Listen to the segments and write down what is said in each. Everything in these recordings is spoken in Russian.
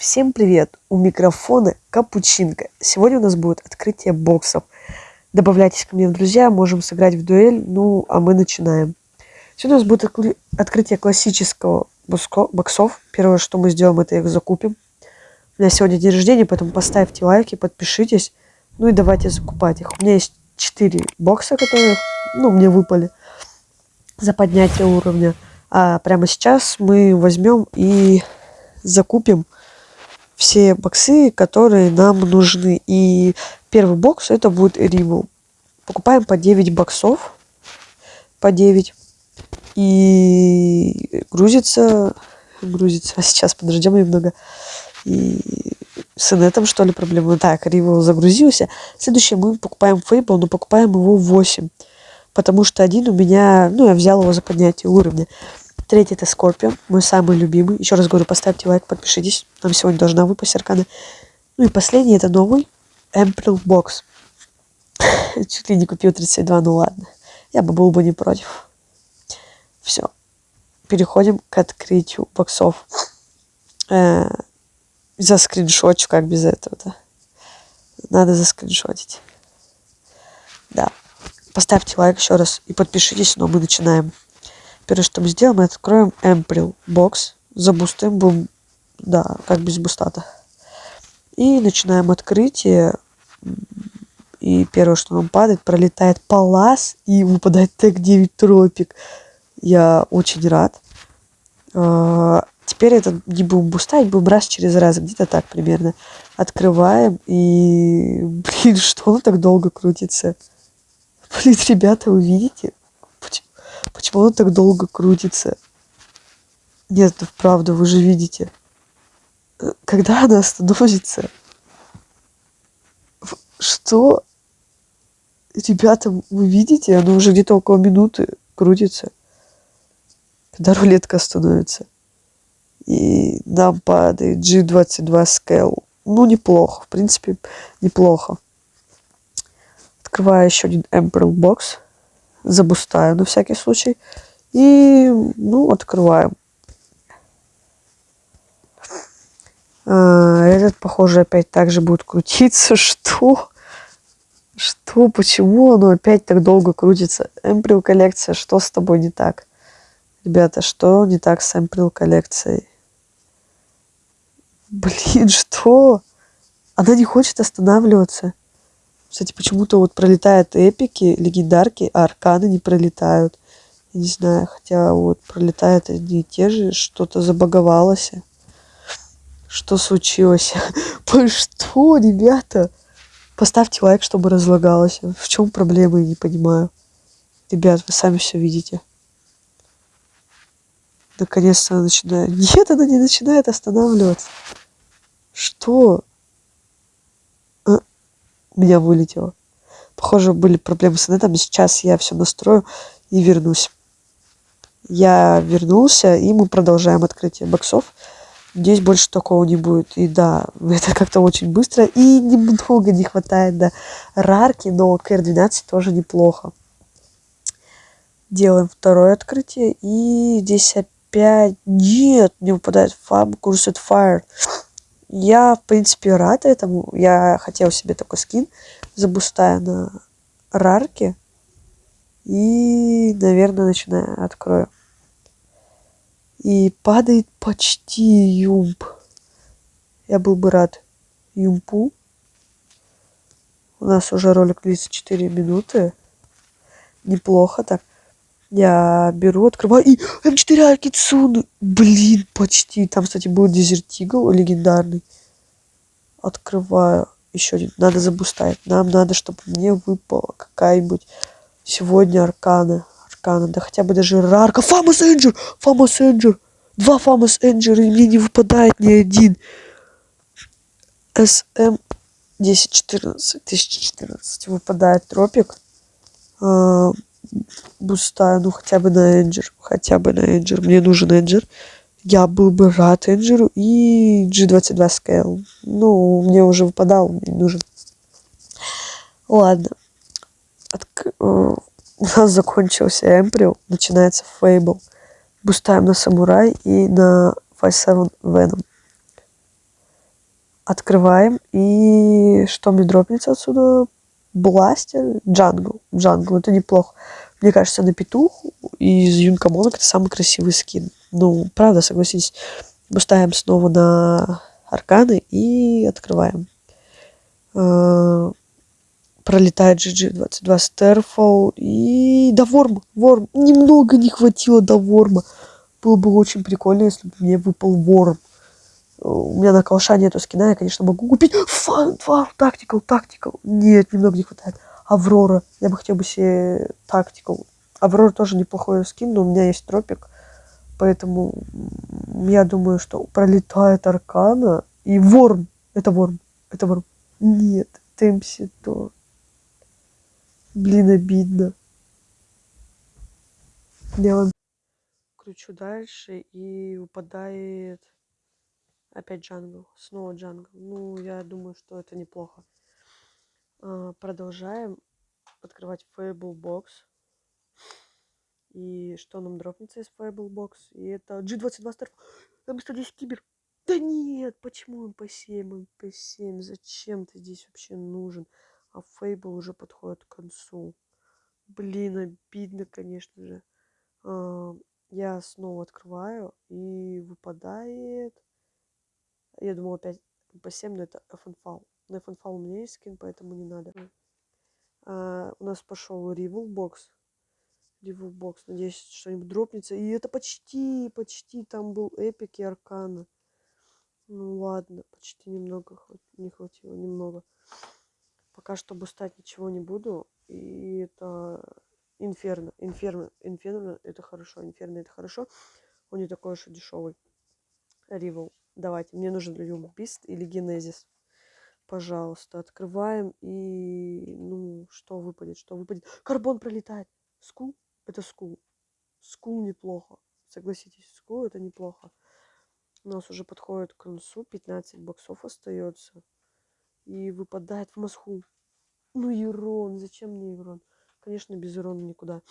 Всем привет! У микрофона Капучинка. Сегодня у нас будет открытие боксов. Добавляйтесь ко мне в друзья, можем сыграть в дуэль. Ну, а мы начинаем. Сегодня у нас будет открытие классического боксов. Первое, что мы сделаем, это их закупим. У меня сегодня день рождения, поэтому поставьте лайки, подпишитесь. Ну и давайте закупать их. У меня есть 4 бокса, которые, ну, мне выпали за поднятие уровня. А прямо сейчас мы возьмем и закупим все боксы, которые нам нужны. И первый бокс это будет Римл. Покупаем по 9 боксов. По 9. И грузится. Грузится. А сейчас подождем немного. И с инетом, что ли, проблема? Так, Ривел загрузился. Следующее мы покупаем Фейбл, но покупаем его 8. Потому что один у меня, ну, я взял его за поднятие уровня. Третий это Скорпион, мой самый любимый. Еще раз говорю, поставьте лайк, подпишитесь. Нам сегодня должна выпасть аркана. Ну и последний это новый Эмприл Бокс. Чуть ли не купил 32, ну ладно. Я бы был бы не против. Все. Переходим к открытию боксов. Э -э за скриншотчу, как без этого-то. Надо заскриншотить. Да. Поставьте лайк еще раз и подпишитесь, но мы начинаем. Первое, что мы сделаем, мы откроем Эмприл бокс, забустим, будем, да, как без бустата. И начинаем открытие. И первое, что нам падает, пролетает Палас и выпадает тег 9 Тропик. Я очень рад. А, теперь это не будем бустать, будем раз через раз, где-то так примерно. Открываем и, блин, что он так долго крутится? Блин, ребята, вы видите? Почему он так долго крутится? Нет, да правда, вы же видите. Э, когда она остановится? Что? Ребята, вы видите? Она уже где-то около минуты крутится. Когда рулетка остановится. И нам падает G22 Scale. Ну, неплохо. В принципе, неплохо. Открываю еще один Emperor Box забустаю на всякий случай. И, ну, открываем. А, этот, похоже, опять так же будет крутиться. Что? Что? Почему оно опять так долго крутится? Эмприл коллекция, что с тобой не так? Ребята, что не так с Эмприл коллекцией? Блин, что? Она не хочет останавливаться. Кстати, почему-то вот пролетают эпики, легендарки, а арканы не пролетают. Я не знаю, хотя вот пролетают одни и те же, что-то забаговалось. Что случилось? Что, ребята? Поставьте лайк, чтобы разлагалось. В чем проблема, я не понимаю. Ребят, вы сами все видите. Наконец-то начинает... Нет, она не начинает останавливаться. Что? Меня вылетело. Похоже, были проблемы с инетом. Сейчас я все настрою и вернусь. Я вернулся, и мы продолжаем открытие боксов. Здесь больше такого не будет. И да, это как-то очень быстро. И немного не хватает до рарки, но КР-12 тоже неплохо. Делаем второе открытие. И здесь опять... Нет, не выпадает Фаб Курсет Fire. Я, в принципе, рад этому. Я хотел себе такой скин, забустая на рарке. И, наверное, начинаю, открою. И падает почти юмп. Я был бы рад юмпу. У нас уже ролик длится 4 минуты. Неплохо так. Я беру, открываю, и М4 Акицуны. Блин, почти. Там, кстати, был Дезертигл легендарный. Открываю. Еще один. Надо забустать. Нам надо, чтобы мне выпала какая-нибудь сегодня аркана. Аркана. Да хотя бы даже рарка. Фамос Энджер! Фамос Энджер! Два Фамос Энджера, и мне не выпадает ни один. СМ 1014, 1014 выпадает тропик. А, бустаю, ну хотя бы на Энджер, хотя бы на Энджер. Мне нужен Энджер. Я был бы рад Энджеру и G22 Scale. Ну, мне уже выпадал, мне нужен. Ладно. Отк... Э, у нас закончился Эмприл, начинается Фейбл. Бустаем на Самурай и на 5-7 Venom. Открываем. И что мне дропнется отсюда? Бластер, Jungle. Jungle, это неплохо. Мне кажется, на петух из uncommon ок это самый красивый скин. Ну, правда, согласитесь. Мы ставим снова на арканы и открываем. А, пролетает G22 Starfall и до Ворм. Ворм. Немного не хватило до Ворма. Было бы очень прикольно, если бы мне выпал Ворм. У меня на калша нету скина, я, конечно, могу купить. Фан, тактикал, тактикал. Нет, немного не хватает. Аврора. Я бы хотел бы себе тактикал. Аврора тоже неплохой скин, но у меня есть тропик. Поэтому я думаю, что пролетает Аркана и Ворм. Это Ворм. Это Ворм. Нет, Темпси то. Блин, обидно. Я кручу дальше и выпадает опять Jungle. Снова Jungle. Ну, я думаю, что это неплохо. А, продолжаем открывать Fable Box. И что нам дропнется из Fable Box? И это G22 Star. М110 Кибер. Да нет, почему МП7, МП7? Зачем ты здесь вообще нужен? А Fable уже подходит к концу. Блин, обидно, конечно же. А, я снова открываю, и выпадает... Я думала опять МП7, но это FN FAL. На FN FAL у меня есть скин, поэтому не надо. А, у нас пошел Rival Box. Rival Box. Надеюсь, что-нибудь дропнется. И это почти, почти там был Эпик и Аркана. Ну ладно, почти немного не хватило, немного. Пока что бустать ничего не буду. И это Инферно. Инферно. Инферно это хорошо. Инферно это хорошо. Он не такой уж и дешевый. Rival. Давайте. Мне нужен UMP Beast или Genesis. Пожалуйста, открываем и, ну, что выпадет, что выпадет. Карбон пролетает. Skull? Это Skull. Skull неплохо. Согласитесь, Skull это неплохо. У нас уже подходит к концу, 15 боксов остается. И выпадает в Москву. Ну, Ирон, зачем мне Ирон? Конечно, без Ирона никуда.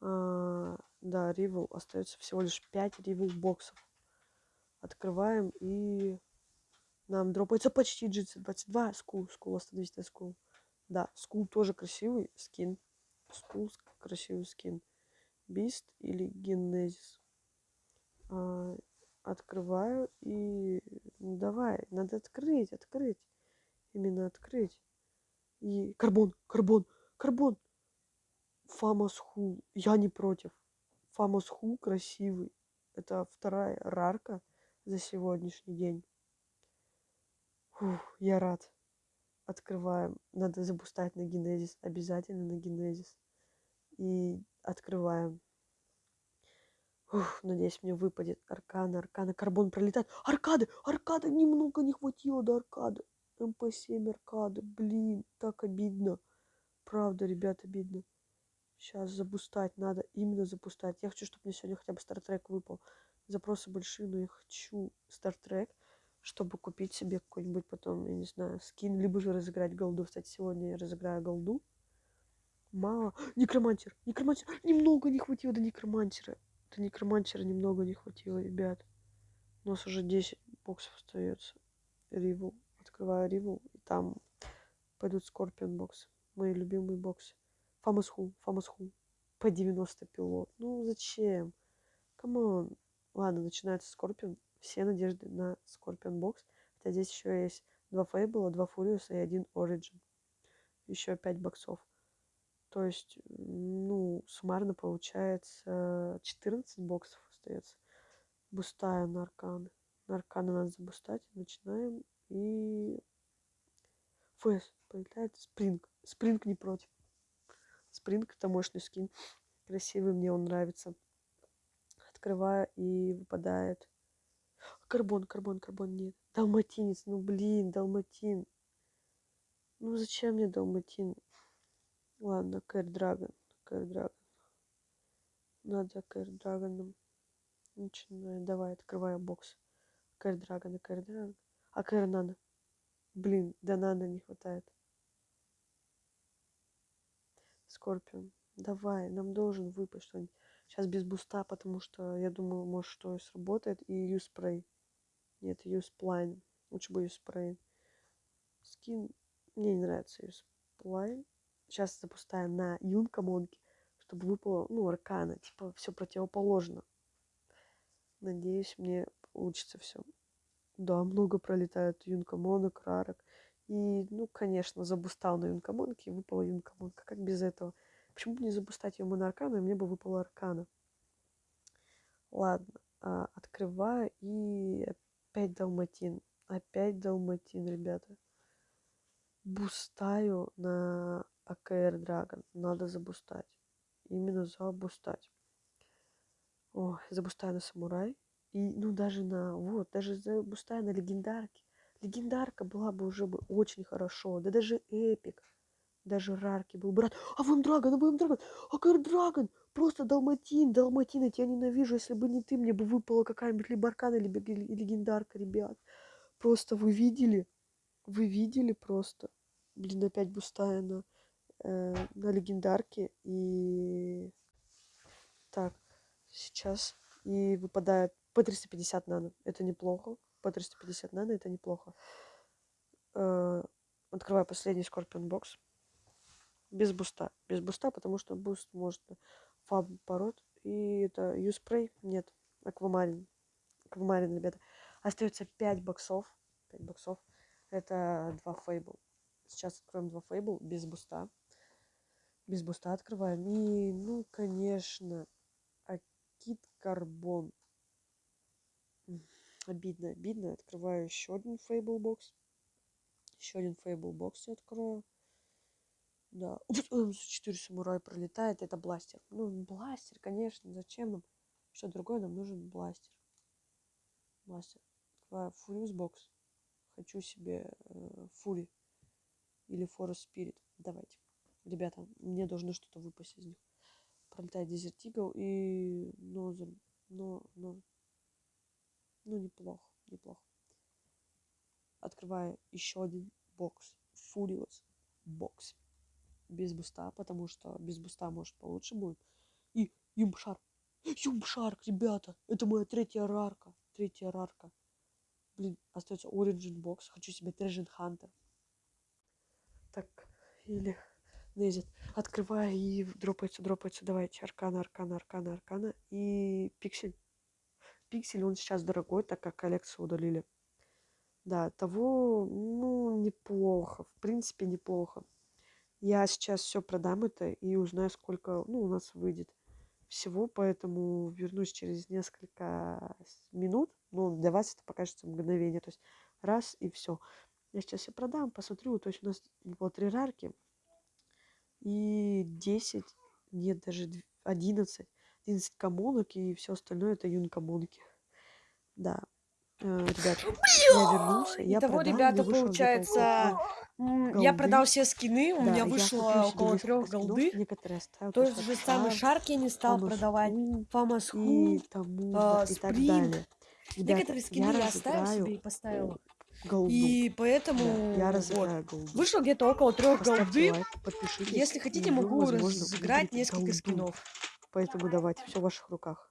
А, да, Ривел, остается всего лишь 5 Ривел боксов. Открываем и нам дропается почти GC22. Скул, скул, остановись на скул. Да, скул тоже красивый скин. Скул красивый скин. Бист или Генезис. А, открываю и ну, давай, надо открыть, открыть. Именно открыть. И карбон, карбон, карбон. Фамос Ху. Я не против. Фамос Ху красивый. Это вторая рарка за сегодняшний день. Фух, я рад. Открываем. Надо запускать на генезис. Обязательно на генезис. И открываем. Ух, надеюсь, мне выпадет аркана, аркана, карбон пролетает. Аркады, аркады, немного не хватило до аркады. МП7 аркады, блин, так обидно. Правда, ребят, обидно. Сейчас забустать надо, именно забустать. Я хочу, чтобы мне сегодня хотя бы StatTrack выпал. Запросы большие, но я хочу StatTrack, чтобы купить себе какой-нибудь потом, я не знаю, скин, либо же разыграть голду. Кстати, сегодня я разыграю голду. Мало. Necromancer, Necromancer. Немного не хватило до Necromancer а. До Necromancer а немного не хватило, ребят. У нас уже 10 боксов остается. Rival. Открываю Rival, и там пойдут Скорпион боксы. Мои любимые боксы. Фамас Ху, Фамас Ху. P90 Pilot. Ну зачем? Come on. Ладно, начинается Скорпион. Все надежды на Скорпион бокс. Хотя здесь еще есть два Фейбла, два Фуриуса и один Origin. Еще 5 боксов. То есть, ну, суммарно получается 14 боксов остается. Бустая на арканы. На арканы надо забустать. Начинаем. И ФС появляет Спринг. Спринг не против. Спринг это мощный скин. Красивый, мне он нравится. Открываю и выпадает. Карбон, карбон, карбон нет. Далматинец, ну блин, далматин. Ну зачем мне далматин? Ладно, Кэр Драгон. Кэр Драгон. Надо Кэр Драгоном. Начинаю. Давай, открываю бокс. Кэр Драгон и Кэр Драгон. А Кэр надо. Блин, да надо не хватает. Скорпион. Давай, нам должен выпасть что-нибудь. Сейчас без буста, потому что я думаю, может, что сработает. И USP Ray. Нет, USP Line. Лучше бы USP Ray. Скин... Мне не нравится USP Line. Сейчас забустаем на uncommon ке, чтобы выпало, ну, аркана. Типа, все противоположно. Надеюсь, мне получится все. Да, много пролетает uncommon ок, rare ок. И, ну, конечно, забустал на uncommon ке и выпала uncommon ка. Как без этого? Почему бы не забустать ее на аркана, и мне бы выпала аркана? Ладно, а, открываю и опять далматин. Опять далматин, ребята. Бустаю на АКР Драгон. Надо забустать. Именно забустать. Ой, забустаю на самурай. И, ну, даже на, вот, даже забустаю на легендарке. Легендарка была бы уже бы очень хорошо. Да даже эпик. Даже рарки был брат. А вам Драгон, а вам Драгон. Акар Драгон. Просто Далматин. Далматин, я тебя ненавижу. Если бы не ты, мне бы выпала какая-нибудь либо аркана, либо легендарка, ребят. Просто вы видели? Вы видели просто? Блин, опять бустая на, э, на легендарке. И... Так, сейчас. И выпадает по 350 нано. Это неплохо. По 350 нано это неплохо. Э, открываю последний Скорпион бокс. Без буста. Без буста, потому что буст может фаб пород. И это юспрей. Нет. Аквамарин. Аквамарин, ребята. Остается 5 боксов. 5 боксов. Это 2 фейбл. Сейчас откроем 2 фейбл без буста. Без буста открываем. И, ну, конечно, Акит Карбон. Обидно, обидно. Открываю еще один фейбл бокс. Еще один фейбл бокс я открою. Да. 4 самурай пролетает. Это бластер. Ну, бластер, конечно. Зачем нам? Что другое нам нужен бластер. Бластер. Фуриус бокс. Хочу себе э, Фури. Или Форест Спирит. Давайте. Ребята, мне должно что-то выпасть из них. Пролетает Дезерт Игл и... Но, но, но ну, неплохо, неплохо. Открываю еще один бокс. Furious бокс. Без буста, потому что без буста, может, получше будет. И UMP Shark. UMP Shark, ребята. Это моя третья рарка. Третья рарка. Блин, остается Origin бокс. Хочу себе Treasure Hunter. Так, или Незит. Открываю и дропается, дропается. Давайте. Аркана, аркана, аркана, аркана. И пиксель пиксель, он сейчас дорогой, так как коллекцию удалили. Да, того, ну, неплохо. В принципе, неплохо. Я сейчас все продам это и узнаю, сколько, ну, у нас выйдет всего, поэтому вернусь через несколько минут. Ну, для вас это покажется мгновение. То есть раз и все. Я сейчас все продам, посмотрю. То есть у нас было три рарки и 10, нет, даже 11 11 коммунок и все остальное это юнкоммунки. Да. Э, ребят, я вернулся. Я Итого, продал, ребята, получается, я продал все скины, у Да, меня вышло около трех голды. То же самый Шар, шарк я не стал продавать, Ху Фамас и Ху, тому и так Спринт. далее. Ребята, Некоторые скины я я оставил себе и поставил. голду. И поэтому Да, я вот. голду. Вышло где-то около трех голды. лайк. Если хотите, могу возможно, разыграть несколько голду. скинов. Поэтому давайте, все в ваших руках.